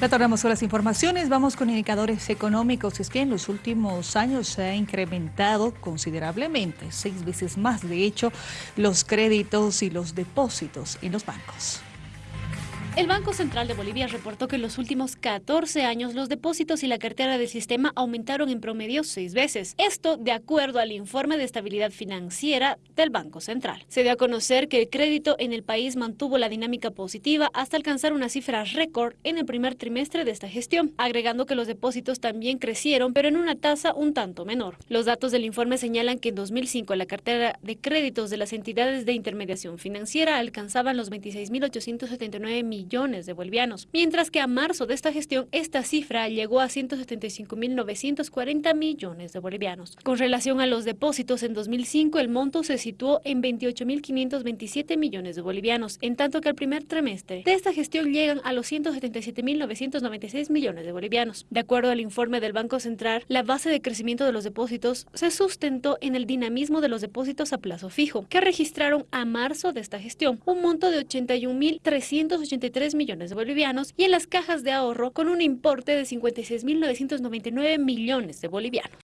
Retornamos con las informaciones, vamos con indicadores económicos. Es que en los últimos años se ha incrementado considerablemente, seis veces más de hecho, los créditos y los depósitos en los bancos. El Banco Central de Bolivia reportó que en los últimos 14 años los depósitos y la cartera del sistema aumentaron en promedio seis veces. Esto de acuerdo al informe de estabilidad financiera del Banco Central. Se dio a conocer que el crédito en el país mantuvo la dinámica positiva hasta alcanzar una cifra récord en el primer trimestre de esta gestión, agregando que los depósitos también crecieron, pero en una tasa un tanto menor. Los datos del informe señalan que en 2005 la cartera de créditos de las entidades de intermediación financiera alcanzaban los 26.879 millones millones de bolivianos, mientras que a marzo de esta gestión esta cifra llegó a 175.940 millones de bolivianos. Con relación a los depósitos en 2005, el monto se situó en 28.527 millones de bolivianos, en tanto que al primer trimestre de esta gestión llegan a los 177.996 millones de bolivianos. De acuerdo al informe del Banco Central, la base de crecimiento de los depósitos se sustentó en el dinamismo de los depósitos a plazo fijo, que registraron a marzo de esta gestión un monto de 81.383 3 millones de bolivianos y en las cajas de ahorro con un importe de 56.999 millones de bolivianos.